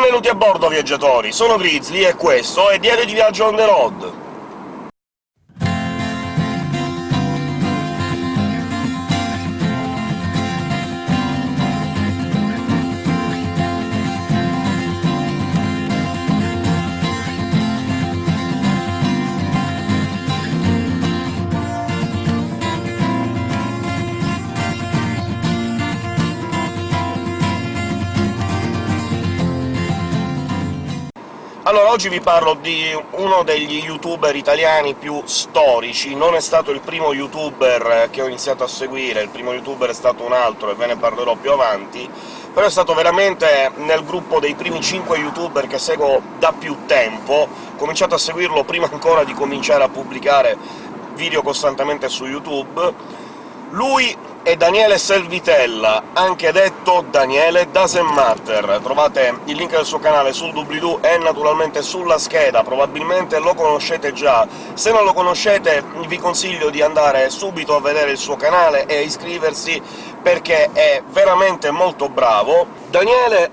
Benvenuti a bordo, viaggiatori! Sono Grizzly e questo è Diario di Viaggio on the road! Allora, oggi vi parlo di uno degli youtuber italiani più storici. Non è stato il primo youtuber che ho iniziato a seguire, il primo youtuber è stato un altro, e ve ne parlerò più avanti, però è stato veramente nel gruppo dei primi 5 youtuber che seguo da più tempo. Ho cominciato a seguirlo prima ancora di cominciare a pubblicare video costantemente su YouTube. Lui è Daniele Selvitella, anche detto Daniele Doesn't Matter. Trovate il link del suo canale sul doobly-doo e naturalmente sulla scheda, probabilmente lo conoscete già. Se non lo conoscete vi consiglio di andare subito a vedere il suo canale e iscriversi, perché è veramente molto bravo. Daniele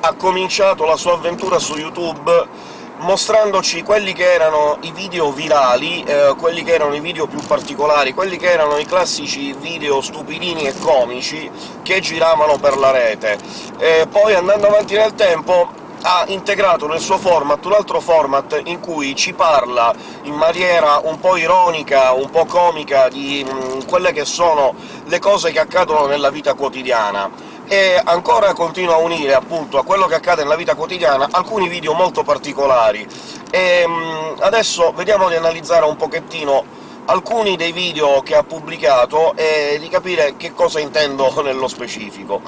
ha cominciato la sua avventura su YouTube mostrandoci quelli che erano i video virali, eh, quelli che erano i video più particolari, quelli che erano i classici video stupidini e comici che giravano per la rete. E poi, andando avanti nel tempo, ha integrato nel suo format un altro format in cui ci parla in maniera un po' ironica, un po' comica, di mh, mm, quelle che sono le cose che accadono nella vita quotidiana e ancora continua a unire appunto a quello che accade nella vita quotidiana alcuni video molto particolari. E, um, adesso vediamo di analizzare un pochettino alcuni dei video che ha pubblicato e di capire che cosa intendo nello specifico.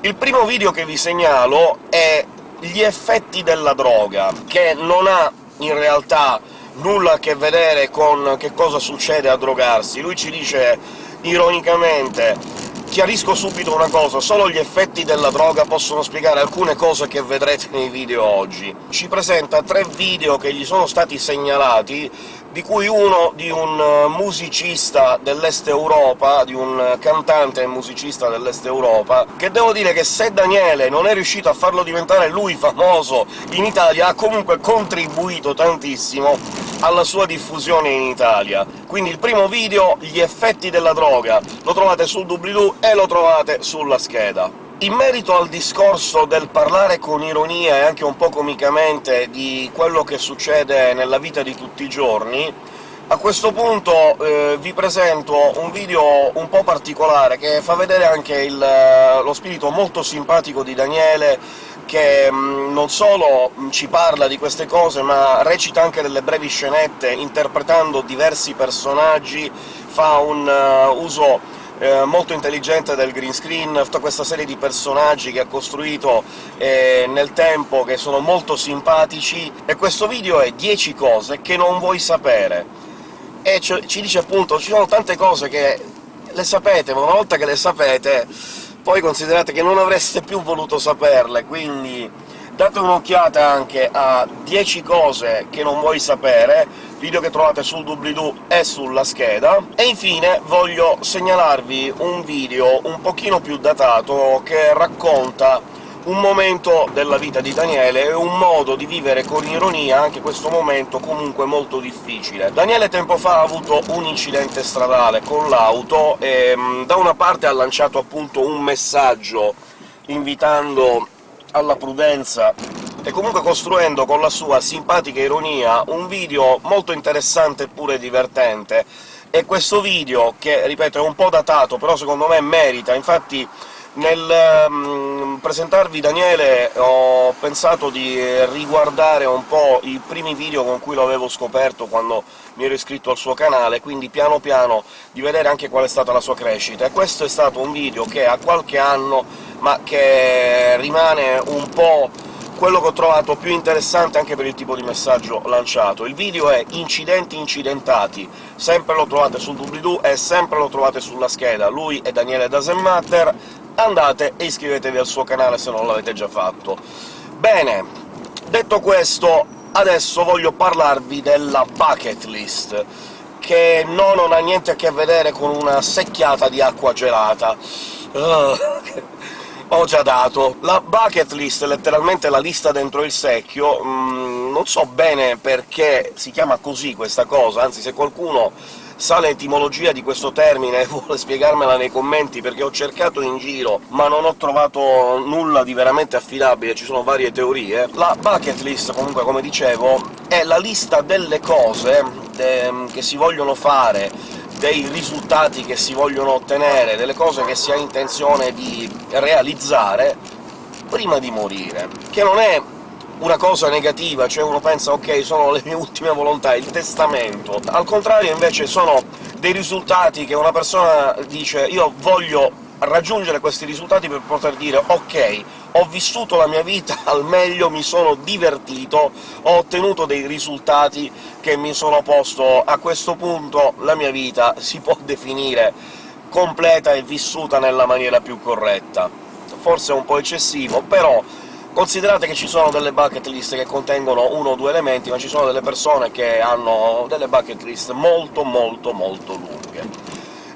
Il primo video che vi segnalo è gli effetti della droga, che non ha in realtà nulla a che vedere con che cosa succede a drogarsi. Lui ci dice ironicamente Chiarisco subito una cosa, solo gli effetti della droga possono spiegare alcune cose che vedrete nei video oggi. Ci presenta tre video che gli sono stati segnalati, di cui uno di un eh, musicista dell'Est Europa, di un cantante e musicista dell'Est Europa, che devo dire che se Daniele non è riuscito a farlo diventare lui famoso in Italia, ha comunque contribuito tantissimo alla sua diffusione in Italia. Quindi il primo video, gli effetti della droga, lo trovate sul doobly-doo e lo trovate sulla scheda. In merito al discorso del parlare con ironia e anche un po' comicamente di quello che succede nella vita di tutti i giorni, a questo punto eh, vi presento un video un po' particolare, che fa vedere anche il, lo spirito molto simpatico di Daniele, che mh, mm, non solo ci parla di queste cose, ma recita anche delle brevi scenette, interpretando diversi personaggi, fa un uh, uso eh, molto intelligente del green screen, tutta questa serie di personaggi che ha costruito eh, nel tempo, che sono molto simpatici, e questo video è 10 cose che non vuoi sapere. E ci dice appunto ci sono tante cose che le sapete, ma una volta che le sapete poi considerate che non avreste più voluto saperle, quindi date un'occhiata anche a 10 cose che non vuoi sapere, video che trovate sul doobly-doo e sulla scheda, e infine voglio segnalarvi un video un pochino più datato che racconta un momento della vita di Daniele e un modo di vivere con ironia anche questo momento comunque molto difficile. Daniele tempo fa ha avuto un incidente stradale con l'auto e da una parte ha lanciato appunto un messaggio invitando alla prudenza e comunque costruendo con la sua simpatica ironia un video molto interessante e pure divertente, e questo video, che, ripeto, è un po' datato, però secondo me merita, infatti nel um, presentarvi Daniele ho pensato di riguardare un po' i primi video con cui lo avevo scoperto quando mi ero iscritto al suo canale, quindi piano piano di vedere anche qual è stata la sua crescita. E questo è stato un video che ha qualche anno, ma che rimane un po' quello che ho trovato più interessante anche per il tipo di messaggio lanciato. Il video è Incidenti incidentati, sempre lo trovate sul doobly-doo e sempre lo trovate sulla scheda. Lui è Daniele Dasenmatter, andate e iscrivetevi al suo canale se non l'avete già fatto. Bene, detto questo, adesso voglio parlarvi della bucket list, che no, non ha niente a che vedere con una secchiata di acqua gelata. Uh, ho già dato. La bucket list, letteralmente la lista dentro il secchio, mh, non so bene perché si chiama così questa cosa, anzi se qualcuno sa l'etimologia di questo termine e vuole spiegarmela nei commenti, perché ho cercato in giro ma non ho trovato nulla di veramente affidabile, ci sono varie teorie. La bucket list, comunque, come dicevo, è la lista delle cose de che si vogliono fare, dei risultati che si vogliono ottenere, delle cose che si ha intenzione di realizzare prima di morire, che non è una cosa negativa, cioè uno pensa «ok, sono le mie ultime volontà», il testamento. Al contrario, invece, sono dei risultati che una persona dice «io voglio raggiungere questi risultati per poter dire «ok, ho vissuto la mia vita al meglio, mi sono divertito, ho ottenuto dei risultati che mi sono posto, a questo punto la mia vita si può definire completa e vissuta nella maniera più corretta». Forse è un po' eccessivo, però Considerate che ci sono delle bucket list che contengono uno o due elementi, ma ci sono delle persone che hanno delle bucket list molto molto molto lunghe.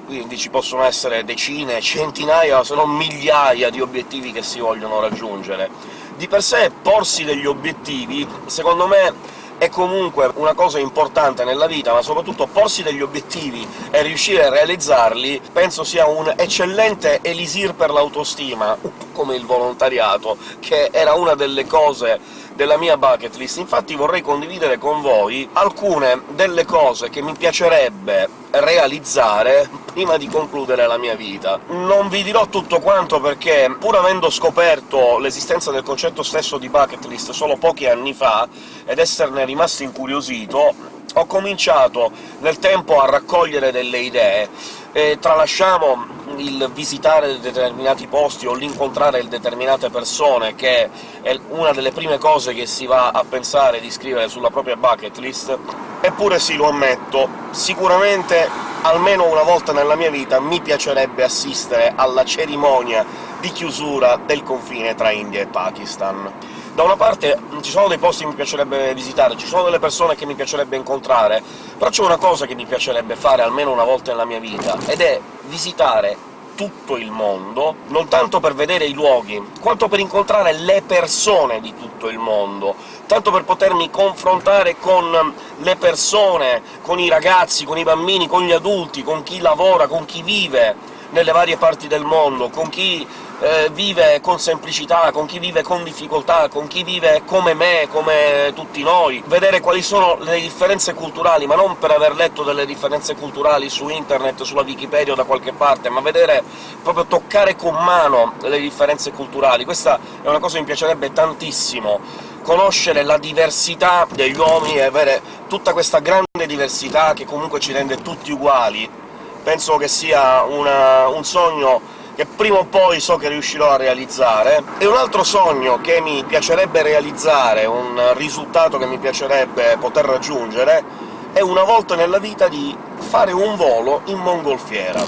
Quindi ci possono essere decine, centinaia, se non migliaia di obiettivi che si vogliono raggiungere. Di per sé porsi degli obiettivi, secondo me, è comunque una cosa importante nella vita, ma soprattutto porsi degli obiettivi e riuscire a realizzarli penso sia un eccellente elisir per l'autostima, come il volontariato, che era una delle cose della mia bucket list. Infatti vorrei condividere con voi alcune delle cose che mi piacerebbe realizzare prima di concludere la mia vita. Non vi dirò tutto quanto perché, pur avendo scoperto l'esistenza del concetto stesso di bucket list solo pochi anni fa, ed esserne rimasto incuriosito, ho cominciato nel tempo a raccogliere delle idee, e tralasciamo il visitare determinati posti o l'incontrare determinate persone, che è una delle prime cose che si va a pensare di scrivere sulla propria bucket list, eppure sì, lo ammetto, sicuramente almeno una volta nella mia vita mi piacerebbe assistere alla cerimonia di chiusura del confine tra India e Pakistan. Da una parte ci sono dei posti che mi piacerebbe visitare, ci sono delle persone che mi piacerebbe incontrare, però c'è una cosa che mi piacerebbe fare almeno una volta nella mia vita, ed è visitare tutto il mondo, non tanto per vedere i luoghi, quanto per incontrare le persone di tutto il mondo, tanto per potermi confrontare con le persone, con i ragazzi, con i bambini, con gli adulti, con chi lavora, con chi vive nelle varie parti del mondo, con chi eh, vive con semplicità, con chi vive con difficoltà, con chi vive come me, come tutti noi, vedere quali sono le differenze culturali, ma non per aver letto delle differenze culturali su internet, sulla Wikipedia o da qualche parte, ma vedere, proprio toccare con mano le differenze culturali. Questa è una cosa che mi piacerebbe tantissimo, conoscere la diversità degli uomini e avere tutta questa grande diversità che comunque ci rende tutti uguali. Penso che sia una, un sogno che prima o poi so che riuscirò a realizzare, e un altro sogno che mi piacerebbe realizzare, un risultato che mi piacerebbe poter raggiungere, è una volta nella vita di fare un volo in mongolfiera.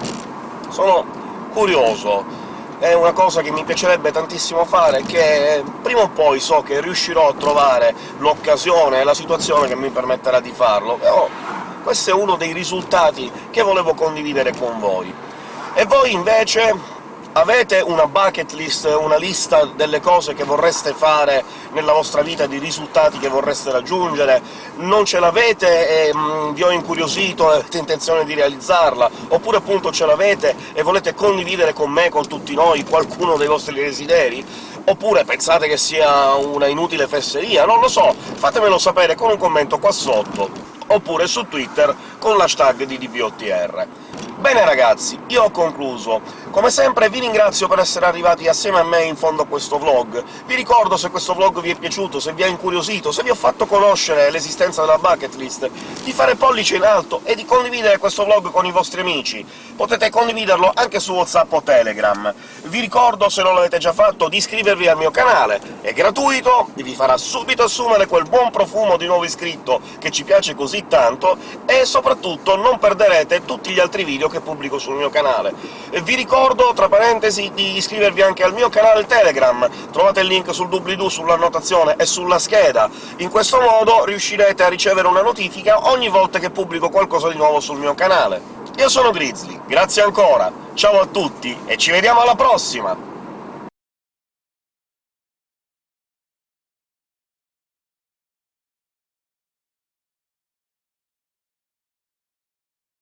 Sono curioso, è una cosa che mi piacerebbe tantissimo fare, che prima o poi so che riuscirò a trovare l'occasione e la situazione che mi permetterà di farlo, però questo è uno dei risultati che volevo condividere con voi. E voi invece Avete una bucket list, una lista delle cose che vorreste fare nella vostra vita, di risultati che vorreste raggiungere? Non ce l'avete e mh, mm, vi ho incuriosito e avete intenzione di realizzarla? Oppure appunto ce l'avete e volete condividere con me, con tutti noi, qualcuno dei vostri desideri? Oppure pensate che sia una inutile fesseria? Non lo so, fatemelo sapere con un commento qua sotto, oppure su Twitter con l'hashtag di DBOTR. Bene ragazzi, io ho concluso. Come sempre vi ringrazio per essere arrivati assieme a me in fondo a questo vlog. Vi ricordo, se questo vlog vi è piaciuto, se vi ha incuriosito, se vi ho fatto conoscere l'esistenza della bucket list, di fare pollice in alto e di condividere questo vlog con i vostri amici. Potete condividerlo anche su WhatsApp o Telegram. Vi ricordo, se non l'avete già fatto, di iscrivervi al mio canale. È gratuito, vi farà subito assumere quel buon profumo di nuovo iscritto che ci piace così tanto, e soprattutto non perderete tutti gli altri video che pubblico sul mio canale. E vi ricordo, tra parentesi, di iscrivervi anche al mio canale Telegram, trovate il link sul doobly-doo, sull'annotazione e sulla scheda. In questo modo riuscirete a ricevere una notifica ogni volta che pubblico qualcosa di nuovo sul mio canale. Io sono Grizzly, grazie ancora, ciao a tutti e ci vediamo alla prossima!